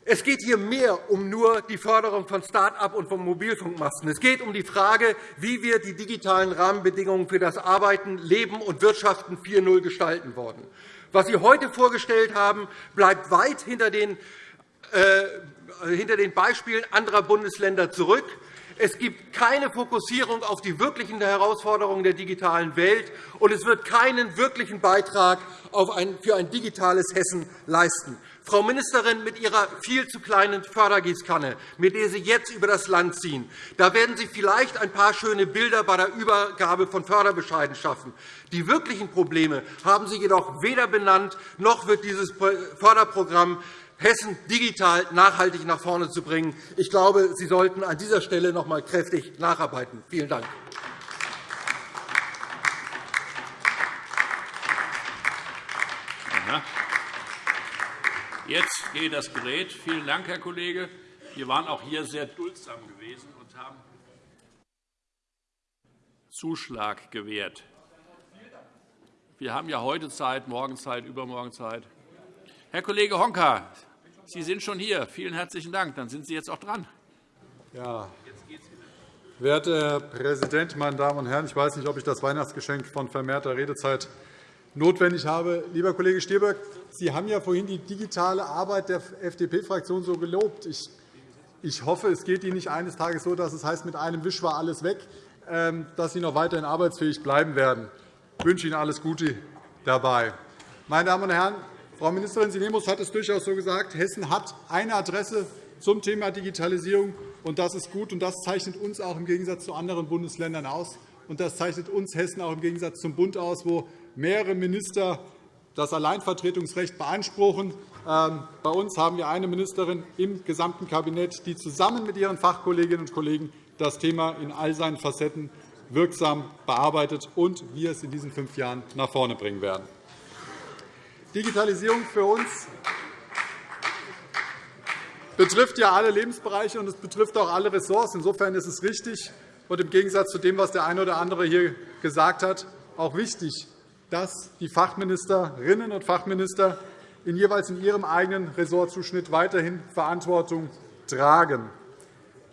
Es geht hier mehr um nur die Förderung von Start-up und von Mobilfunkmasten. Es geht um die Frage, wie wir die digitalen Rahmenbedingungen für das Arbeiten, Leben und Wirtschaften 4.0 gestalten wollen. Was Sie heute vorgestellt haben, bleibt weit hinter den, äh, hinter den Beispielen anderer Bundesländer zurück. Es gibt keine Fokussierung auf die wirklichen Herausforderungen der digitalen Welt, und es wird keinen wirklichen Beitrag für ein digitales Hessen leisten. Frau Ministerin, mit Ihrer viel zu kleinen Fördergießkanne, mit der Sie jetzt über das Land ziehen, da werden Sie vielleicht ein paar schöne Bilder bei der Übergabe von Förderbescheiden schaffen. Die wirklichen Probleme haben Sie jedoch weder benannt, noch wird dieses Förderprogramm Hessen digital nachhaltig nach vorne zu bringen. Ich glaube, Sie sollten an dieser Stelle noch einmal kräftig nacharbeiten. Vielen Dank. Jetzt geht das Gerät. Vielen Dank, Herr Kollege. Wir waren auch hier sehr duldsam gewesen und haben Zuschlag gewährt. Wir haben ja heute Zeit, morgen Zeit, übermorgen Zeit. Herr Kollege Honka, Sie sind schon hier. Vielen herzlichen Dank. Dann sind Sie jetzt auch dran. Ja. Werter Herr Präsident, meine Damen und Herren! Ich weiß nicht, ob ich das Weihnachtsgeschenk von vermehrter Redezeit notwendig habe. Lieber Kollege Stier, Sie haben ja vorhin die digitale Arbeit der FDP-Fraktion so gelobt. Ich hoffe, es geht Ihnen nicht eines Tages so, dass es heißt, mit einem Wisch war alles weg, ähm, dass Sie noch weiterhin arbeitsfähig bleiben werden. Ich wünsche Ihnen alles Gute dabei. Meine Damen und Herren, Frau Ministerin Sinemus hat es durchaus so gesagt, Hessen hat eine Adresse zum Thema Digitalisierung, und das ist gut. Und das zeichnet uns auch im Gegensatz zu anderen Bundesländern aus. Und das zeichnet uns Hessen auch im Gegensatz zum Bund aus, wo mehrere Minister das Alleinvertretungsrecht beanspruchen. Ähm, bei uns haben wir eine Ministerin im gesamten Kabinett, die zusammen mit ihren Fachkolleginnen und Kollegen das Thema in all seinen Facetten wirksam bearbeitet und wir es in diesen fünf Jahren nach vorne bringen werden. Digitalisierung für uns betrifft ja alle Lebensbereiche und es betrifft auch alle Ressorts. Insofern ist es richtig und im Gegensatz zu dem, was der eine oder andere hier gesagt hat, auch wichtig, dass die Fachministerinnen und Fachminister in jeweils in ihrem eigenen Ressortzuschnitt weiterhin Verantwortung tragen.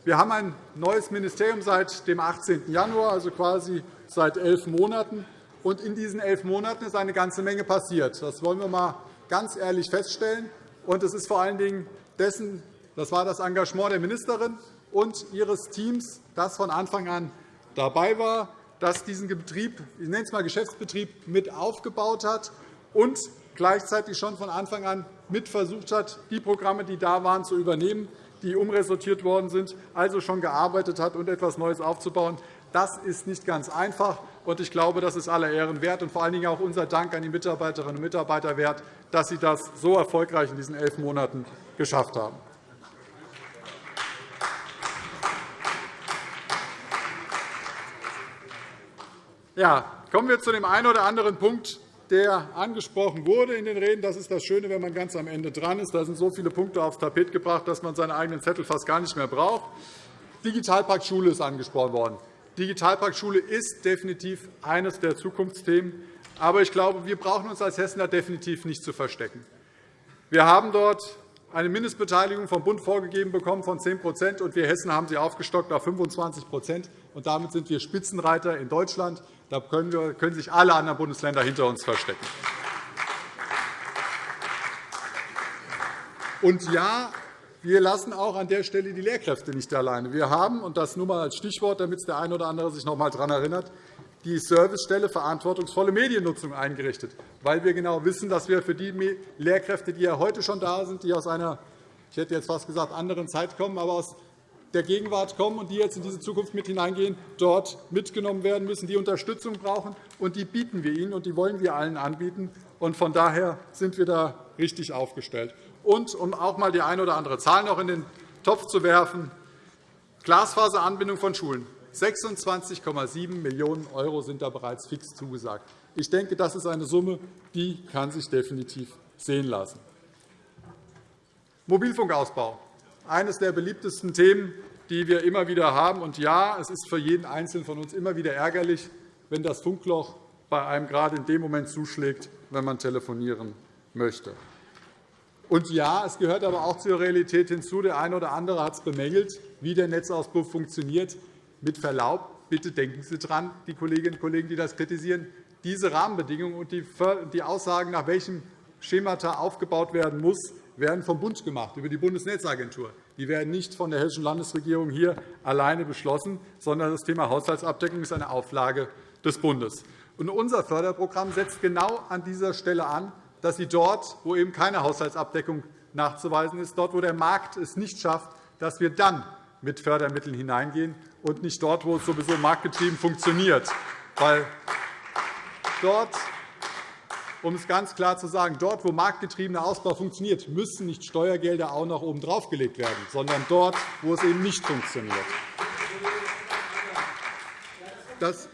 Wir haben ein neues Ministerium seit dem 18. Januar, also quasi seit elf Monaten. Und in diesen elf Monaten ist eine ganze Menge passiert. Das wollen wir einmal ganz ehrlich feststellen. Und es ist vor allen Dingen dessen, das war das Engagement der Ministerin und ihres Teams, das von Anfang an dabei war, das diesen Betrieb, ich nenne es mal Geschäftsbetrieb, mit aufgebaut hat und gleichzeitig schon von Anfang an mit versucht hat, die Programme, die da waren, zu übernehmen, die umresortiert worden sind, also schon gearbeitet hat und etwas Neues aufzubauen. Das ist nicht ganz einfach. Ich glaube, das ist aller Ehren wert und vor allen Dingen auch unser Dank an die Mitarbeiterinnen und Mitarbeiter wert, dass sie das so erfolgreich in diesen elf Monaten geschafft haben. Ja, kommen wir zu dem einen oder anderen Punkt, der angesprochen wurde in den Reden. Das ist das Schöne, wenn man ganz am Ende dran ist. Da sind so viele Punkte aufs Tapet gebracht, dass man seinen eigenen Zettel fast gar nicht mehr braucht. Digitalpakt Schule ist angesprochen worden. Digitalpakt Schule ist definitiv eines der Zukunftsthemen. Aber ich glaube, wir brauchen uns als Hessen da definitiv nicht zu verstecken. Wir haben dort eine Mindestbeteiligung vom Bund vorgegeben bekommen von 10% und wir Hessen haben sie aufgestockt auf 25% und Damit sind wir Spitzenreiter in Deutschland. Da können sich alle anderen Bundesländer hinter uns verstecken. Und ja, wir lassen auch an der Stelle die Lehrkräfte nicht alleine. Wir haben, und das nur einmal als Stichwort, damit der eine oder andere sich noch einmal daran erinnert, die Servicestelle verantwortungsvolle Mediennutzung eingerichtet, weil wir genau wissen, dass wir für die Lehrkräfte, die ja heute schon da sind, die aus einer, ich hätte jetzt fast gesagt, anderen Zeit kommen, aber aus der Gegenwart kommen und die jetzt in diese Zukunft mit hineingehen, dort mitgenommen werden müssen, die Unterstützung brauchen. Und die bieten wir ihnen, und die wollen wir allen anbieten. Und von daher sind wir da richtig aufgestellt. Und um auch einmal die eine oder andere Zahl noch in den Topf zu werfen, Glasfaseranbindung von Schulen. 26,7 Millionen € sind da bereits fix zugesagt. Ich denke, das ist eine Summe, die kann sich definitiv sehen lassen. Mobilfunkausbau eines der beliebtesten Themen, die wir immer wieder haben. Und ja, es ist für jeden Einzelnen von uns immer wieder ärgerlich, wenn das Funkloch bei einem gerade in dem Moment zuschlägt, wenn man telefonieren möchte. Und ja, es gehört aber auch zur Realität hinzu. Der eine oder andere hat es bemängelt, wie der Netzausbau funktioniert. Mit Verlaub, bitte denken Sie daran, die Kolleginnen und Kollegen, die das kritisieren, diese Rahmenbedingungen und die Aussagen, nach welchem Schemata aufgebaut werden muss, werden vom Bund gemacht, über die Bundesnetzagentur. Die werden nicht von der Hessischen Landesregierung hier alleine beschlossen, sondern das Thema Haushaltsabdeckung ist eine Auflage des Bundes. Und unser Förderprogramm setzt genau an dieser Stelle an, dass Sie dort, wo eben keine Haushaltsabdeckung nachzuweisen ist, dort, wo der Markt es nicht schafft, dass wir dann mit Fördermitteln hineingehen und nicht dort, wo es sowieso marktgetrieben funktioniert. Weil dort um es ganz klar zu sagen, dort, wo marktgetriebener Ausbau funktioniert, müssen nicht Steuergelder auch noch oben draufgelegt werden, sondern dort, wo es eben nicht funktioniert. Das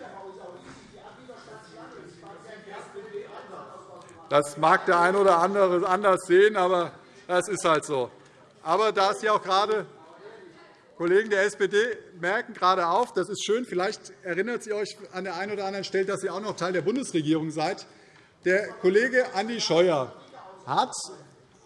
Das mag der eine oder andere anders sehen, aber das ist halt so. Aber da Sie auch gerade Kollegen der SPD merken gerade auf, das ist schön, vielleicht erinnert Sie euch an der einen oder anderen Stelle, dass Sie auch noch Teil der Bundesregierung seid. Der Kollege Andi Scheuer hat,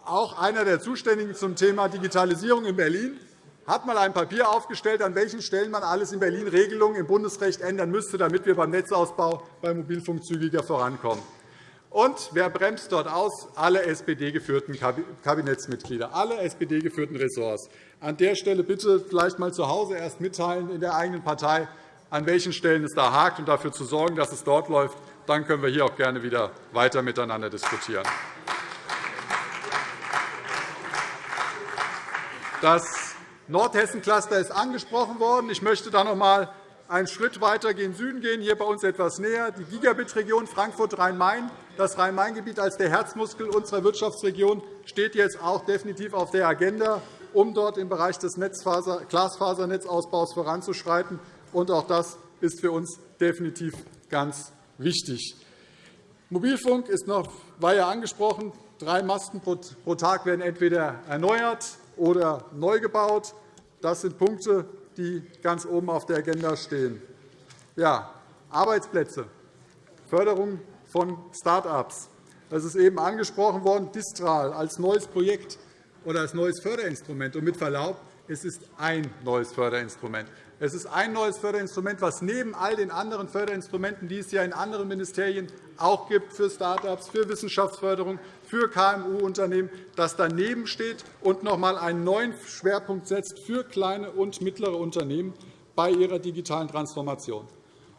auch einer der Zuständigen zum Thema Digitalisierung in Berlin, hat einmal ein Papier aufgestellt, an welchen Stellen man alles in Berlin Regelungen im Bundesrecht ändern müsste, damit wir beim Netzausbau beim Mobilfunk zügiger vorankommen. Und wer bremst dort aus? Alle SPD-geführten Kabinettsmitglieder, alle SPD-geführten Ressorts. An der Stelle bitte vielleicht einmal zu Hause erst mitteilen in der eigenen Partei, an welchen Stellen es da hakt, und dafür zu sorgen, dass es dort läuft, dann können wir hier auch gerne wieder weiter miteinander diskutieren. Das Nordhessen-Cluster ist angesprochen worden. Ich möchte da noch einmal einen Schritt weiter gen Süden gehen, hier bei uns etwas näher, die Gigabit-Region Frankfurt-Rhein-Main. Das Rhein-Main-Gebiet als der Herzmuskel unserer Wirtschaftsregion steht jetzt auch definitiv auf der Agenda, um dort im Bereich des Glasfasernetzausbaus voranzuschreiten. Auch das ist für uns definitiv ganz wichtig. Mobilfunk ist noch, war ja angesprochen. Drei Masten pro Tag werden entweder erneuert oder neu gebaut. Das sind Punkte, die ganz oben auf der Agenda stehen. Ja, Arbeitsplätze, Förderung von Start-ups. Das ist eben angesprochen worden, Distral als neues Projekt oder als neues Förderinstrument. Und mit Verlaub, es ist ein neues Förderinstrument. Es ist ein neues Förderinstrument, das neben all den anderen Förderinstrumenten, die es ja in anderen Ministerien auch gibt für Start-ups, für Wissenschaftsförderung, für KMU-Unternehmen, das daneben steht und noch einmal einen neuen Schwerpunkt setzt für kleine und mittlere Unternehmen bei ihrer digitalen Transformation.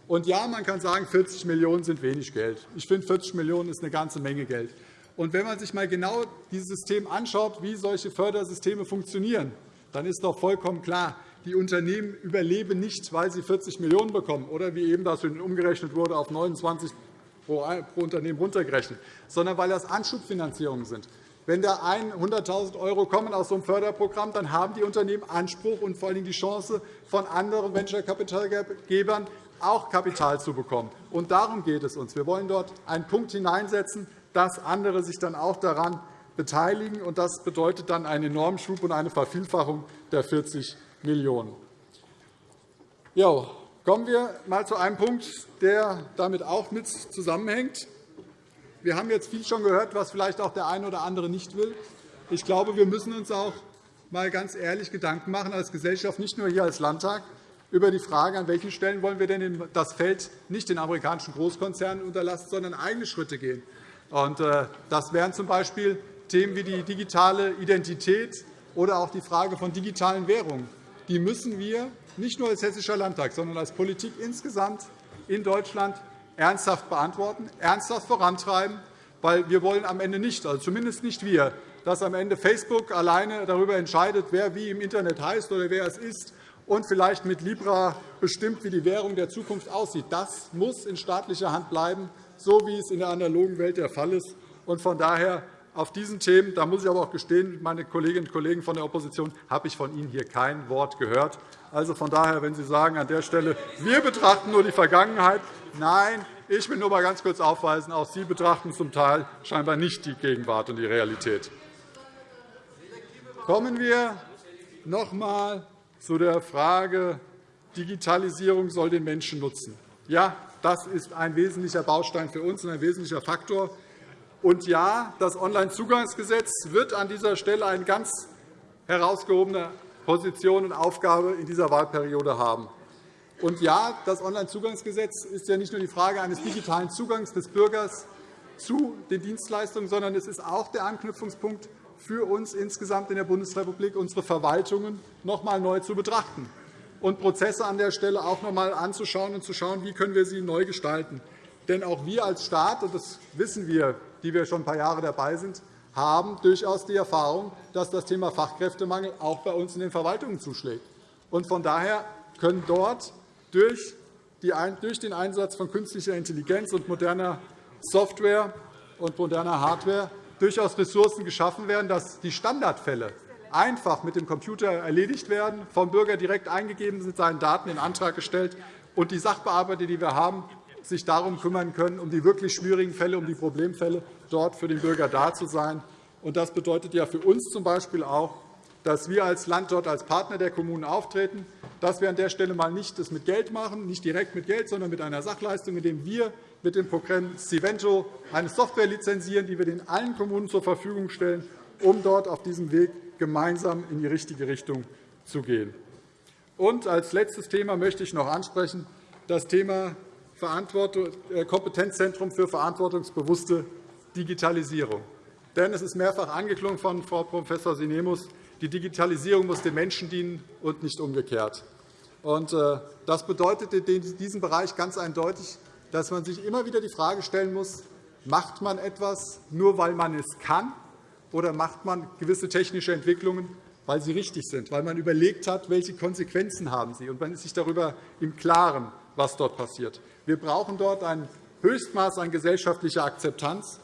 Und ja, man kann sagen, 40 Millionen € sind wenig Geld. Ich finde, 40 Millionen € ist eine ganze Menge Geld. Und wenn man sich einmal genau dieses System anschaut, wie solche Fördersysteme funktionieren, dann ist doch vollkommen klar, die Unternehmen überleben nicht, weil sie 40 Millionen € bekommen oder wie eben das umgerechnet wurde auf 29 pro Unternehmen runtergerechnet, sondern weil das Anschubfinanzierungen sind. Wenn da 100.000 € kommen aus so einem Förderprogramm, dann haben die Unternehmen Anspruch und vor allem die Chance, von anderen Venture-Kapitalgebern auch Kapital zu bekommen. Und darum geht es uns. Wir wollen dort einen Punkt hineinsetzen, dass andere sich dann auch daran beteiligen. Und das bedeutet dann einen enormen Schub und eine Vervielfachung der 40 Millionen €. Kommen wir einmal zu einem Punkt, der damit auch mit zusammenhängt. Wir haben jetzt viel schon gehört, was vielleicht auch der eine oder andere nicht will. Ich glaube, wir müssen uns auch mal ganz ehrlich Gedanken machen als Gesellschaft, nicht nur hier als Landtag, über die Frage, an welchen Stellen wollen wir denn das Feld nicht den amerikanischen Großkonzernen unterlassen, sondern eigene Schritte gehen. Äh, das wären z.B. Themen wie die digitale Identität oder auch die Frage von digitalen Währungen. Die müssen wir nicht nur als Hessischer Landtag, sondern als Politik insgesamt in Deutschland ernsthaft beantworten, ernsthaft vorantreiben, weil wir wollen am Ende nicht, also zumindest nicht wir, dass am Ende Facebook alleine darüber entscheidet, wer wie im Internet heißt oder wer es ist und vielleicht mit Libra bestimmt, wie die Währung der Zukunft aussieht. Das muss in staatlicher Hand bleiben, so wie es in der analogen Welt der Fall ist. Von daher auf diesen Themen, da muss ich aber auch gestehen, meine Kolleginnen und Kollegen von der Opposition, habe ich von Ihnen hier kein Wort gehört. Also von daher, wenn Sie sagen an der Stelle, wir betrachten nur die Vergangenheit, nein, ich will nur einmal ganz kurz aufweisen, auch Sie betrachten zum Teil scheinbar nicht die Gegenwart und die Realität. Kommen wir noch einmal zu der Frage, Digitalisierung soll den Menschen nutzen. Ja, das ist ein wesentlicher Baustein für uns und ein wesentlicher Faktor. Und ja, das Onlinezugangsgesetz wird an dieser Stelle eine ganz herausgehobene Position und Aufgabe in dieser Wahlperiode haben. Und ja, das Onlinezugangsgesetz ist ja nicht nur die Frage eines digitalen Zugangs des Bürgers zu den Dienstleistungen, sondern es ist auch der Anknüpfungspunkt für uns insgesamt in der Bundesrepublik, unsere Verwaltungen noch einmal neu zu betrachten und Prozesse an der Stelle auch noch einmal anzuschauen und zu schauen, wie können wir sie neu gestalten. Denn auch wir als Staat, und das wissen wir die wir schon ein paar Jahre dabei sind, haben durchaus die Erfahrung, dass das Thema Fachkräftemangel auch bei uns in den Verwaltungen zuschlägt. Von daher können dort durch den Einsatz von künstlicher Intelligenz und moderner Software und moderner Hardware durchaus Ressourcen geschaffen werden, dass die Standardfälle einfach mit dem Computer erledigt werden, vom Bürger direkt eingegeben sind, seinen Daten in Antrag gestellt und die Sachbearbeiter, die wir haben, sich darum kümmern können, um die wirklich schwierigen Fälle, um die Problemfälle, dort für den Bürger da zu sein. Das bedeutet ja für uns z.B. auch, dass wir als Land dort als Partner der Kommunen auftreten, dass wir an der Stelle mal nicht das mit Geld machen, nicht direkt mit Geld, sondern mit einer Sachleistung, indem wir mit dem Programm Civento eine Software lizenzieren, die wir den allen Kommunen zur Verfügung stellen, um dort auf diesem Weg gemeinsam in die richtige Richtung zu gehen. Und als letztes Thema möchte ich noch ansprechen das Thema Kompetenzzentrum für verantwortungsbewusste Digitalisierung. Denn es ist mehrfach angeklungen von Frau Prof. Sinemus, die Digitalisierung muss den Menschen dienen und nicht umgekehrt. Äh, das bedeutet in diesem Bereich ganz eindeutig, dass man sich immer wieder die Frage stellen muss, macht man etwas nur, weil man es kann, oder macht man gewisse technische Entwicklungen, weil sie richtig sind, weil man überlegt hat, welche Konsequenzen haben sie, und man ist sich darüber im Klaren, was dort passiert. Wir brauchen dort ein Höchstmaß an gesellschaftlicher Akzeptanz,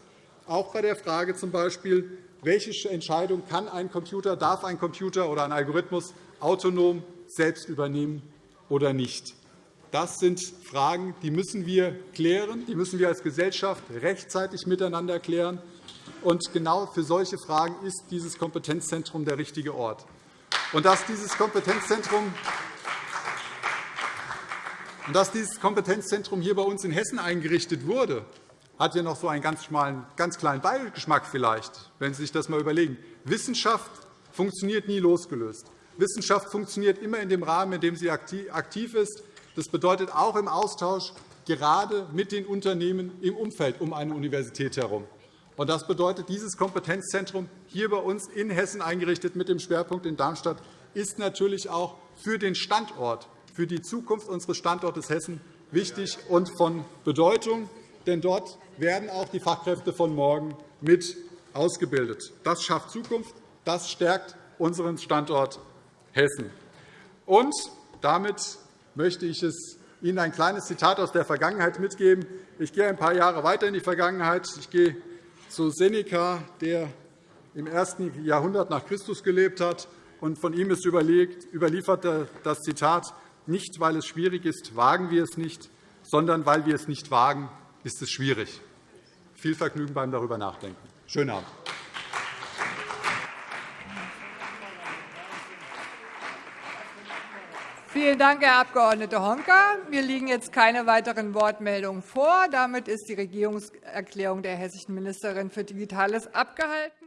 auch bei der Frage z. B., welche Entscheidung kann ein Computer, darf ein Computer oder ein Algorithmus autonom selbst übernehmen oder nicht. Das sind Fragen, die müssen wir klären, die müssen wir als Gesellschaft rechtzeitig miteinander klären. Und genau für solche Fragen ist dieses Kompetenzzentrum der richtige Ort. Und dass dieses Kompetenzzentrum dass dieses Kompetenzzentrum hier bei uns in Hessen eingerichtet wurde, hat ja noch so einen ganz, schmalen, ganz kleinen Beigeschmack vielleicht, wenn Sie sich das einmal überlegen. Wissenschaft funktioniert nie losgelöst. Wissenschaft funktioniert immer in dem Rahmen, in dem sie aktiv ist. Das bedeutet auch im Austausch gerade mit den Unternehmen im Umfeld um eine Universität herum. Das bedeutet, dieses Kompetenzzentrum hier bei uns in Hessen eingerichtet mit dem Schwerpunkt in Darmstadt ist natürlich auch für den Standort für die Zukunft unseres Standortes Hessen wichtig und von Bedeutung. Denn dort werden auch die Fachkräfte von morgen mit ausgebildet. Das schafft Zukunft. Das stärkt unseren Standort Hessen. Und damit möchte ich es Ihnen ein kleines Zitat aus der Vergangenheit mitgeben. Ich gehe ein paar Jahre weiter in die Vergangenheit. Ich gehe zu Seneca, der im ersten Jahrhundert nach Christus gelebt hat. Und von ihm ist überliefert das Zitat, nicht weil es schwierig ist, wagen wir es nicht, sondern weil wir es nicht wagen, ist es schwierig. Viel Vergnügen beim darüber nachdenken. Schönen Abend. Vielen Dank, Herr Abg. Honka. Mir liegen jetzt keine weiteren Wortmeldungen vor. Damit ist die Regierungserklärung der hessischen Ministerin für Digitales abgehalten.